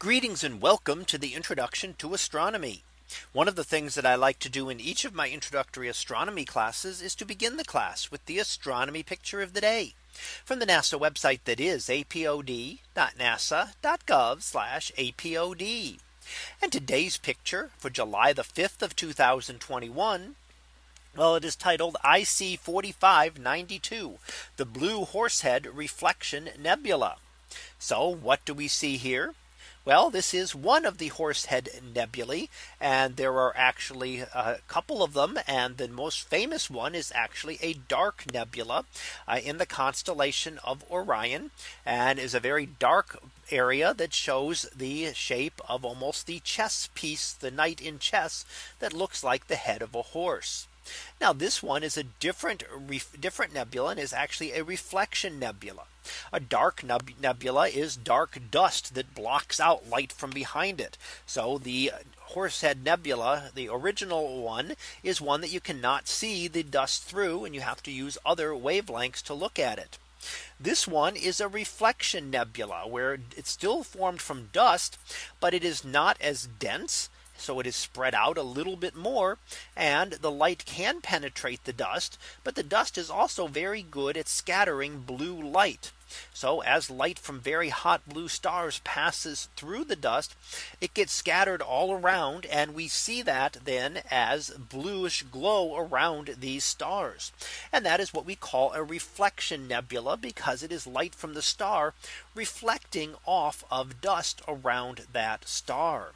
Greetings and welcome to the introduction to astronomy. One of the things that I like to do in each of my introductory astronomy classes is to begin the class with the astronomy picture of the day from the NASA website that is apod.nasa.gov apod. And today's picture for July the 5th of 2021. Well, it is titled IC 4592, the Blue Horsehead Reflection Nebula. So what do we see here? Well, this is one of the Horsehead Nebulae, and there are actually a couple of them. And the most famous one is actually a dark nebula uh, in the constellation of Orion and is a very dark area that shows the shape of almost the chess piece, the knight in chess that looks like the head of a horse. Now this one is a different different nebula and is actually a reflection nebula. A dark nebula is dark dust that blocks out light from behind it. So the Horsehead Nebula, the original one is one that you cannot see the dust through and you have to use other wavelengths to look at it. This one is a reflection nebula where it's still formed from dust, but it is not as dense so it is spread out a little bit more and the light can penetrate the dust. But the dust is also very good at scattering blue light. So as light from very hot blue stars passes through the dust, it gets scattered all around. And we see that then as bluish glow around these stars. And that is what we call a reflection nebula because it is light from the star reflecting off of dust around that star.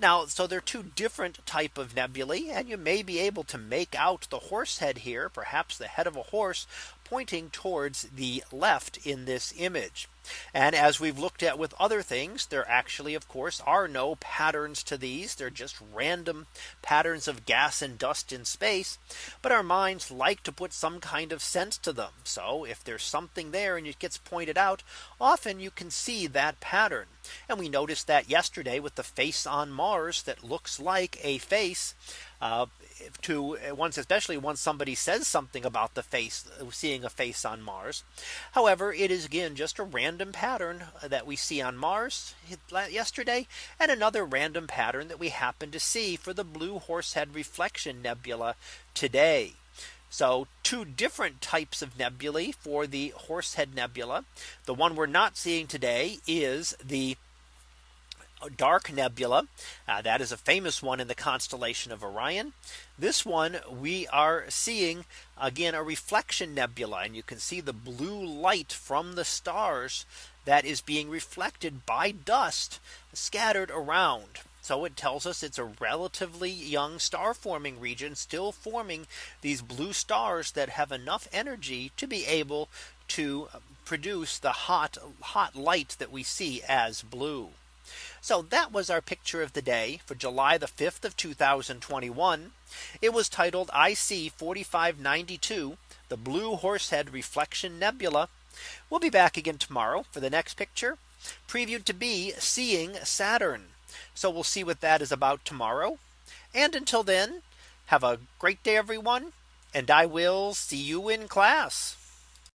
Now, so they're two different type of nebulae, and you may be able to make out the horse head here, perhaps the head of a horse pointing towards the left in this image. And as we've looked at with other things, there actually, of course, are no patterns to these. They're just random patterns of gas and dust in space. But our minds like to put some kind of sense to them. So if there's something there and it gets pointed out, often you can see that pattern. And we noticed that yesterday with the face on Mars that looks like a face Uh, to uh, once especially once somebody says something about the face uh, seeing a face on Mars. However, it is again just a random pattern that we see on Mars yesterday and another random pattern that we happen to see for the blue horsehead reflection nebula today. So two different types of nebulae for the Horsehead Nebula. The one we're not seeing today is the dark nebula. Uh, that is a famous one in the constellation of Orion. This one we are seeing again a reflection nebula and you can see the blue light from the stars that is being reflected by dust scattered around. So it tells us it's a relatively young star forming region still forming these blue stars that have enough energy to be able to produce the hot hot light that we see as blue. So that was our picture of the day for July the 5th of 2021. It was titled IC 4592, the Blue Horsehead Reflection Nebula. We'll be back again tomorrow for the next picture previewed to be seeing Saturn. So we'll see what that is about tomorrow. And until then, have a great day, everyone. And I will see you in class.